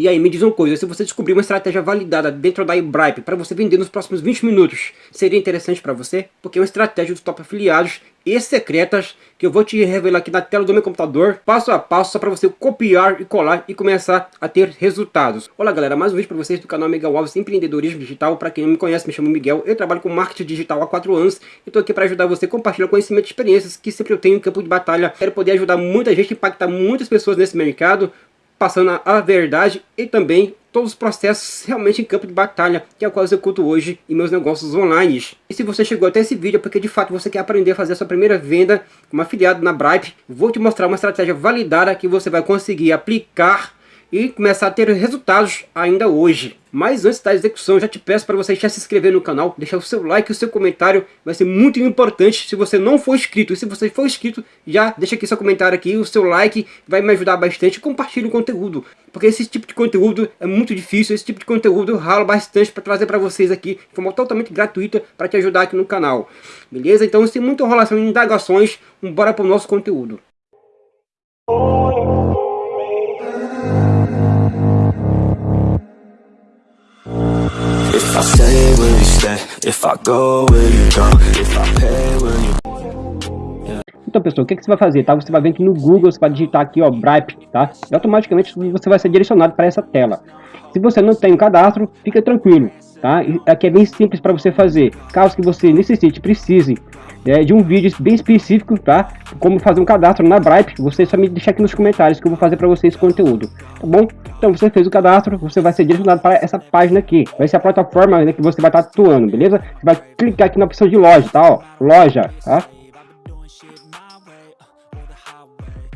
E aí, me diz uma coisa, se você descobrir uma estratégia validada dentro da eBripe para você vender nos próximos 20 minutos, seria interessante para você? Porque é uma estratégia dos top afiliados e secretas que eu vou te revelar aqui na tela do meu computador, passo a passo, só para você copiar e colar e começar a ter resultados. Olá galera, mais um vídeo para vocês do canal Miguel Alves Empreendedorismo Digital. Para quem não me conhece, me chamo Miguel, eu trabalho com marketing digital há 4 anos e estou aqui para ajudar você a compartilhar conhecimento e experiências que sempre eu tenho em campo de batalha. Quero poder ajudar muita gente, impactar muitas pessoas nesse mercado, passando a verdade e também todos os processos realmente em campo de batalha, que é o qual eu executo hoje em meus negócios online. E se você chegou até esse vídeo é porque de fato você quer aprender a fazer a sua primeira venda como afiliado na Bripe, vou te mostrar uma estratégia validada que você vai conseguir aplicar e começar a ter resultados ainda hoje. Mas antes da execução, já te peço para você já se inscrever no canal, deixar o seu like e o seu comentário, vai ser muito importante se você não for inscrito. E se você for inscrito, já deixa aqui seu comentário aqui, o seu like, vai me ajudar bastante. Compartilhe o conteúdo, porque esse tipo de conteúdo é muito difícil, esse tipo de conteúdo eu ralo bastante para trazer para vocês aqui, de forma totalmente gratuita, para te ajudar aqui no canal. Beleza? Então, sem muita enrolação e indagações, bora para o nosso conteúdo. Então pessoal, o que, que você vai fazer, tá? Você vai vir aqui no Google, você vai digitar aqui, ó, Bripe, tá? E automaticamente você vai ser direcionado para essa tela. Se você não tem um cadastro, fica tranquilo, tá? Aqui é bem simples para você fazer. Caso que você necessite, precise é, de um vídeo bem específico, tá? Como fazer um cadastro na Bripe, você só me deixa aqui nos comentários que eu vou fazer para vocês esse conteúdo, tá bom? Então você fez o cadastro, você vai ser direcionado para essa página aqui, vai ser a plataforma né, que você vai estar atuando, beleza? Você vai clicar aqui na opção de loja, tá? Ó, loja, tá?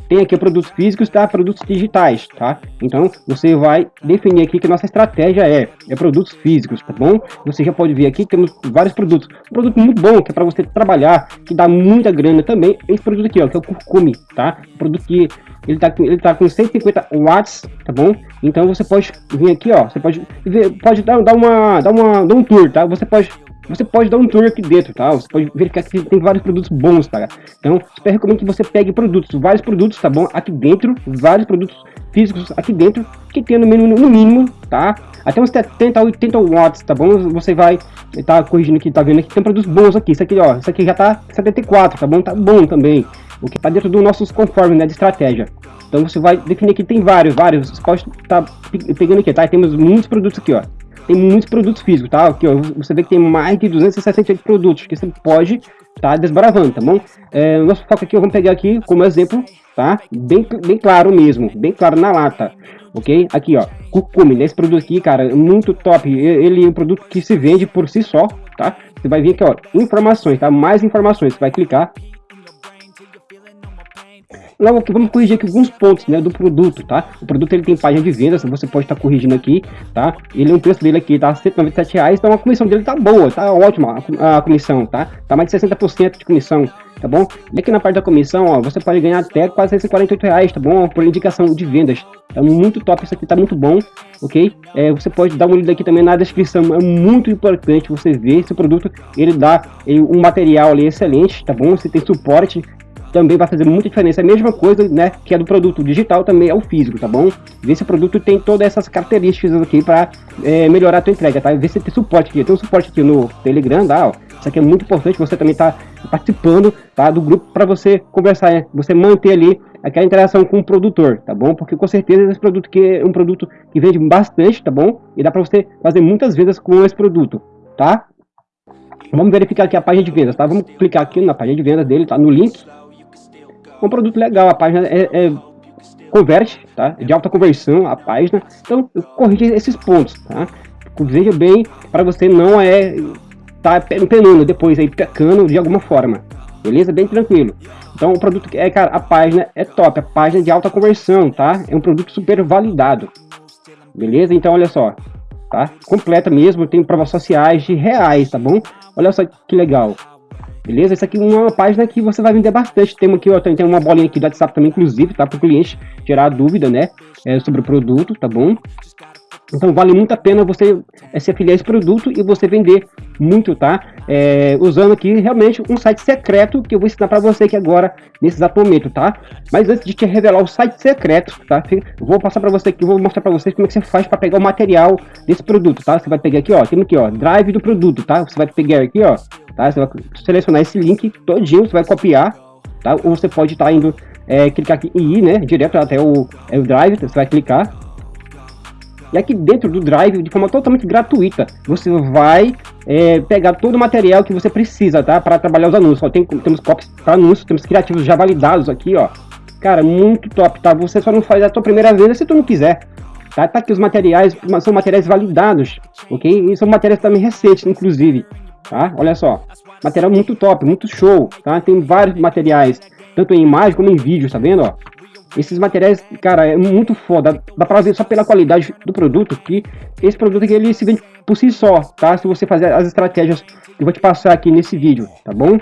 Tem aqui produtos físicos, tá? Produtos digitais, tá? Então, você vai definir aqui que nossa estratégia é, é produtos físicos, tá bom? Você já pode ver aqui que temos vários produtos. Um produto muito bom, que é para você trabalhar, que dá muita grana também. Esse produto aqui, ó, que é o Curcume, tá? Um produto que ele tá, ele tá com 150 watts, tá bom? Então você pode vir aqui, ó, você pode ver, pode dar, dar uma, dar uma, dar um tour, tá? Você pode você pode dar um tour aqui dentro, tá? Você pode verificar que tem vários produtos bons, tá? Então, super recomendo que você pegue produtos, vários produtos, tá bom? Aqui dentro, vários produtos físicos aqui dentro, que tem no mínimo, no mínimo, tá? Até uns 70 a 80 watts, tá bom? Você vai tá corrigindo aqui, tá vendo aqui, tem produtos bons aqui. Isso aqui, ó, isso aqui já tá 74, tá bom? Tá bom também. O que tá dentro dos nossos conformes, né, de estratégia. Então você vai definir aqui, tem vários, vários. Você pode tá pegando aqui, tá? temos muitos produtos aqui, ó tem muitos produtos físicos, tá? Aqui, ó, você vê que tem mais de 268 produtos que você pode tá desbravando, tá bom? É, nosso foco aqui, vamos pegar aqui como exemplo, tá? Bem, bem claro mesmo, bem claro na lata, ok? Aqui, ó, Cucume, esse produto aqui, cara, é muito top. Ele é um produto que se vende por si só, tá? Você vai vir aqui, ó, informações, tá? Mais informações, você vai clicar Logo aqui, vamos corrigir aqui alguns pontos, né, do produto, tá? O produto ele tem página de vendas, você pode estar tá corrigindo aqui, tá? Ele é um preço dele aqui, tá? 197 reais, então a comissão dele tá boa, tá ótima a, comissão, tá? Tá mais de 60% de comissão, tá bom? E aqui na parte da comissão, ó, você pode ganhar até quase 148 reais, tá bom? Por indicação de vendas. É muito top, isso aqui tá muito bom, ok? É, você pode dar uma olhada aqui também na descrição, é muito importante você ver esse produto, ele dá ele, um material ali excelente, tá bom? Você tem suporte, também vai fazer muita diferença. É a mesma coisa, né, que é do produto digital, também é o físico, tá bom? Vê se o produto tem todas essas características aqui para é, melhorar a tua entrega, tá? Vê se tem suporte aqui. Tem um suporte aqui no Telegram, tá? Ó. Isso aqui é muito importante, você também tá participando, tá? Do grupo para você conversar, né? você manter ali aquela interação com o produtor, tá bom? Porque com certeza esse produto aqui é um produto que vende bastante, tá bom? E dá para você fazer muitas vendas com esse produto, tá? Vamos verificar aqui a página de vendas, tá? Vamos clicar aqui na página de vendas dele, tá? No link, um produto legal, a página é, é converte, tá? De alta conversão a página. Então, corrige esses pontos, tá? Veja bem para você não é tá penando depois aí pecando de alguma forma. Beleza? Bem tranquilo. Então o produto é, cara, a página é top, a página de alta conversão, tá? É um produto super validado. Beleza? Então olha só, tá? Completa mesmo, tem provas sociais de reais, tá bom? Olha só que legal. Beleza? Essa aqui é uma página que você vai vender bastante. Tem aqui, ó, tem uma bolinha aqui do WhatsApp também, inclusive, tá? Para o cliente tirar dúvida, né? É, sobre o produto, tá bom? Então vale muito a pena você é, se afiliar a esse produto e você vender muito, tá? É, usando aqui realmente um site secreto que eu vou ensinar para você aqui agora, nesse exato momento, tá? Mas antes de te revelar o site secreto, tá? Eu vou passar para você aqui, vou mostrar para vocês como é que você faz para pegar o material desse produto, tá? Você vai pegar aqui, ó, tem aqui, ó, drive do produto, tá? Você vai pegar aqui, ó, tá? Você vai selecionar esse link todinho, você vai copiar, tá? Ou você pode estar tá indo, é, clicar aqui e ir, né? Direto até o, é, o drive, você vai clicar, e aqui dentro do Drive, de forma totalmente gratuita, você vai é, pegar todo o material que você precisa, tá? Para trabalhar os anúncios. Ó, tem, temos copies para anúncios, temos criativos já validados aqui, ó. Cara, muito top, tá? Você só não faz a tua primeira venda se tu não quiser. Tá, tá aqui os materiais, são materiais validados, ok? E são materiais também recentes, inclusive, tá? Olha só, material muito top, muito show, tá? Tem vários materiais, tanto em imagem como em vídeo, tá vendo, ó? Esses materiais, cara, é muito foda. Dá pra ver só pela qualidade do produto que esse produto aqui ele se vende por si só, tá? Se você fazer as estratégias que eu vou te passar aqui nesse vídeo, tá bom?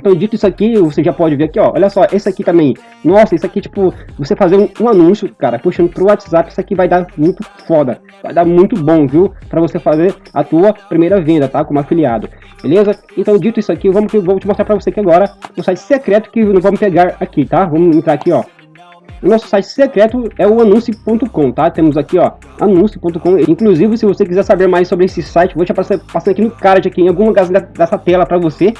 Então, dito isso aqui, você já pode ver aqui, ó. Olha só, esse aqui também. Nossa, isso aqui, tipo, você fazer um, um anúncio, cara, puxando pro WhatsApp, isso aqui vai dar muito foda. Vai dar muito bom, viu? Pra você fazer a tua primeira venda, tá? Como afiliado. Beleza? Então, dito isso aqui, vamos, vou te mostrar pra você aqui agora o site secreto que nós vamos pegar aqui, tá? Vamos entrar aqui, ó. O nosso site secreto é o anúncio.com, tá? Temos aqui, ó, anúncio.com. Inclusive, se você quiser saber mais sobre esse site, vou te passar, aqui no card, aqui em algum lugar dessa tela para você,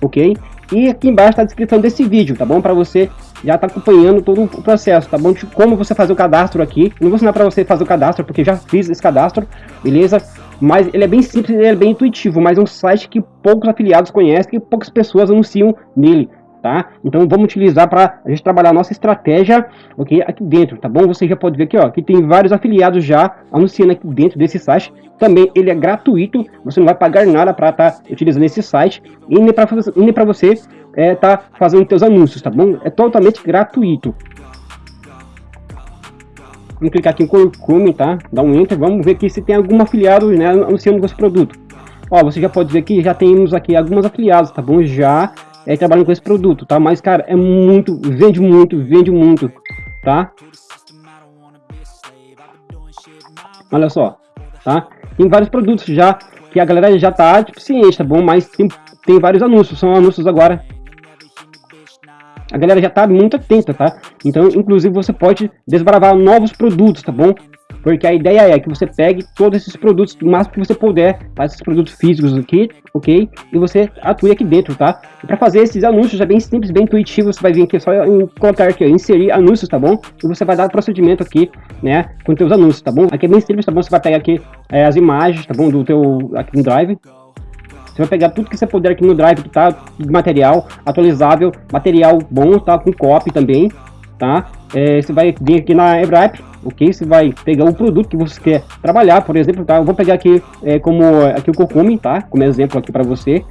ok? E aqui embaixo está a descrição desse vídeo, tá bom? Para você já tá acompanhando todo o processo, tá bom? De como você fazer o cadastro aqui. Não vou ensinar para você fazer o cadastro, porque já fiz esse cadastro, beleza? Mas ele é bem simples, ele é bem intuitivo, mas é um site que poucos afiliados conhecem, que poucas pessoas anunciam nele tá? Então vamos utilizar para a gente trabalhar a nossa estratégia, ok? Aqui dentro, tá bom? Você já pode ver aqui, ó, que tem vários afiliados já anunciando aqui dentro desse site. Também ele é gratuito, você não vai pagar nada para estar tá utilizando esse site e nem para nem para você é, tá fazendo seus anúncios, tá bom? É totalmente gratuito. Vamos clicar aqui em Curcume, tá? Dá um enter, vamos ver aqui se tem algum afiliado, né, anunciando esse produto. Ó, você já pode ver aqui, já temos aqui alguns afiliados, tá bom? Já é, com esse produto, tá? Mas, cara, é muito, vende muito, vende muito, tá? Olha só, tá? Tem vários produtos já que a galera já tá, tipo, ciente, tá bom? Mas tem, tem vários anúncios, são anúncios agora. A galera já tá muito atenta, tá? Então, inclusive, você pode desbravar novos produtos, tá bom? Porque a ideia é que você pegue todos esses produtos, o máximo que você puder, tá? esses produtos físicos aqui, ok? E você atue aqui dentro, tá? Para fazer esses anúncios é bem simples, bem intuitivo, você vai vir aqui só colocar aqui, ó, inserir anúncios, tá bom? E você vai dar procedimento aqui, né, com teus anúncios, tá bom? Aqui é bem simples, tá bom? Você vai pegar aqui é, as imagens, tá bom? Do teu, aqui no Drive, você vai pegar tudo que você puder aqui no Drive, tá material atualizável, material bom, tá? Com copy também, tá? É, você vai vir aqui na EBRAP, ok? Você vai pegar o produto que você quer trabalhar, por exemplo, tá? Eu vou pegar aqui é, como aqui o Cocume, tá? Como exemplo aqui para você,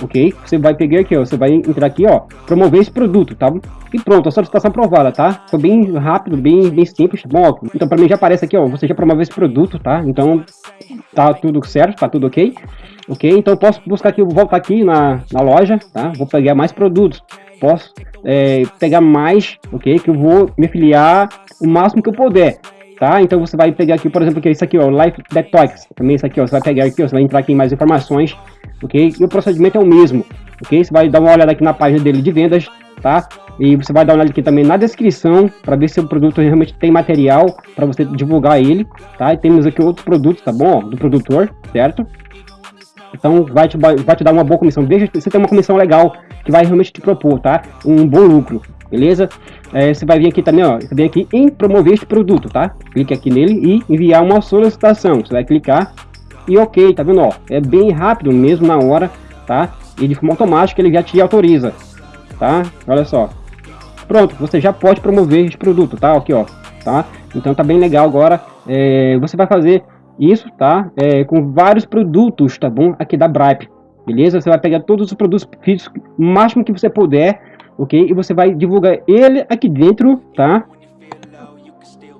ok? Você vai pegar aqui, ó, você vai entrar aqui, ó, promover esse produto, tá? E pronto, a solicitação aprovada, tá? Foi bem rápido, bem, bem simples, tá bom? Então para mim já aparece aqui, ó, você já promoveu esse produto, tá? Então tá tudo certo, tá tudo ok? Ok? Então posso buscar aqui, voltar aqui na, na loja, tá? Vou pegar mais produtos posso é, pegar mais, ok? Que eu vou me filiar o máximo que eu puder, tá? Então você vai pegar aqui, por exemplo, que é isso aqui, ó, Life Detox, também isso aqui, ó, você vai pegar aqui, ó, você vai entrar aqui em mais informações, ok? E o procedimento é o mesmo, ok? Você vai dar uma olhada aqui na página dele de vendas, tá? E você vai dar uma olhada aqui também na descrição para ver se o produto realmente tem material para você divulgar ele, tá? E temos aqui outros produtos, tá bom? do produtor, certo? Então vai te, vai te dar uma boa comissão. Deixa você ter uma comissão legal que vai realmente te propor, tá? Um bom lucro, beleza? É, você vai vir aqui também, ó, você vem aqui em promover este produto, tá? Clique aqui nele e enviar uma solicitação. Você vai clicar e ok, tá vendo, ó? É bem rápido, mesmo na hora, tá? E de forma automática ele já te autoriza, tá? Olha só. Pronto, você já pode promover este produto, tá? Aqui, ó, tá? Então tá bem legal agora. É, você vai fazer isso, tá? É, com vários produtos, tá bom? Aqui da Bripe, beleza? Você vai pegar todos os produtos físicos, o máximo que você puder, ok? E você vai divulgar ele aqui dentro, tá?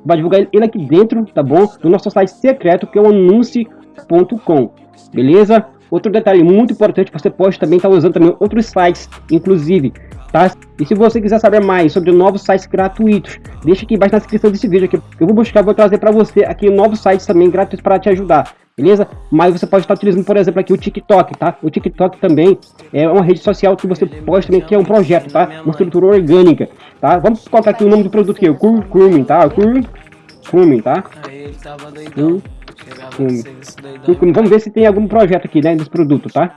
Vai divulgar ele aqui dentro, tá bom? No nosso site secreto, que é o anuncie.com, beleza? Outro detalhe muito importante, você pode também estar tá usando também outros sites, inclusive, tá? E se você quiser saber mais sobre novos sites gratuitos, deixa aqui embaixo na descrição desse vídeo aqui. Eu vou buscar, vou trazer para você aqui novos sites também gratuitos para te ajudar, beleza? Mas você pode estar utilizando, por exemplo, aqui o TikTok, tá? O TikTok também é uma rede social que você pode também, que é um projeto, tá? Uma estrutura orgânica, tá? Vamos colocar aqui o nome do produto aqui, o Curcumin, tá? Curcumin, tá? Curcumin. Vamos ver se tem algum projeto aqui, né, desse produto, tá?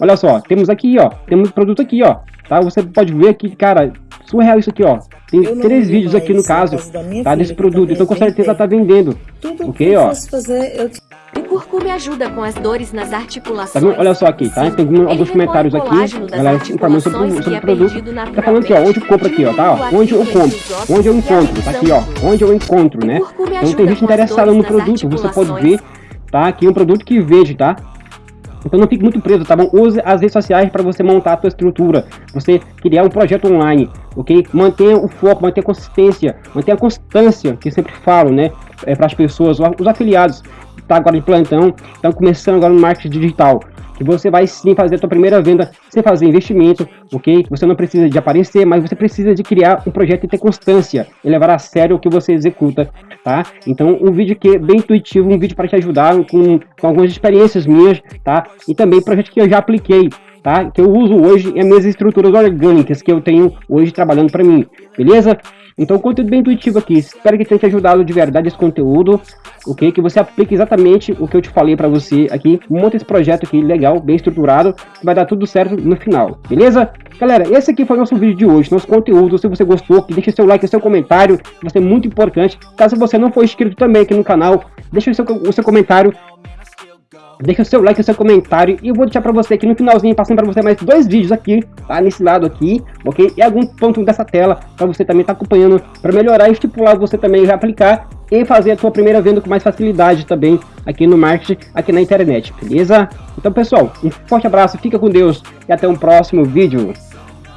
Olha só, temos aqui, ó, temos produto aqui, ó, tá? Você pode ver aqui, cara, surreal isso aqui, ó. Tem três vídeos aqui no caso, tá? Desse produto, então com certeza tá vendendo. Tudo ok, ó. Fazer, eu... O curcume ajuda com as dores nas articulações. Tá Olha só aqui, tá? Tem alguns comentários aqui, galera informando sobre, sobre o é produto. Tá falando aqui, ó, onde eu compro aqui, ó, tá? Ó, onde eu compro, onde eu encontro, tá aqui, ó, onde eu encontro, né? Então tem gente interessada no produto, você pode ver, tá? Aqui um produto que vejo, tá? Então não fique muito preso, tá bom? Use as redes sociais para você montar a sua estrutura, você criar um projeto online, ok? Mantenha o foco, mantenha a consistência, mantenha a constância, que sempre falo, né? É, para as pessoas, os afiliados, tá agora de plantão, estão começando agora no marketing digital que você vai sim fazer a sua primeira venda sem fazer investimento, ok? Você não precisa de aparecer, mas você precisa de criar um projeto e ter constância e levar a sério o que você executa, tá? Então, um vídeo que é bem intuitivo, um vídeo para te ajudar com, com algumas experiências minhas, tá? E também projeto que eu já apliquei, tá? Que eu uso hoje é minhas estruturas orgânicas que eu tenho hoje trabalhando para mim, beleza? Então, conteúdo bem intuitivo aqui. Espero que tenha te ajudado de verdade esse conteúdo, ok? Que você aplique exatamente o que eu te falei para você aqui. Monta esse projeto aqui legal, bem estruturado, que vai dar tudo certo no final, beleza? Galera, esse aqui foi o nosso vídeo de hoje, nosso conteúdo. Se você gostou, deixe seu like, seu comentário, vai ser muito importante. Caso você não for inscrito também aqui no canal, deixe o seu, o seu comentário Deixa o seu like, o seu comentário e eu vou deixar para você aqui no finalzinho, passando para você mais dois vídeos aqui, tá? Nesse lado aqui, ok? E algum ponto dessa tela para você também estar tá acompanhando, para melhorar e estipular você também já aplicar e fazer a sua primeira venda com mais facilidade também aqui no marketing, aqui na internet, beleza? Então pessoal, um forte abraço, fica com Deus e até um próximo vídeo.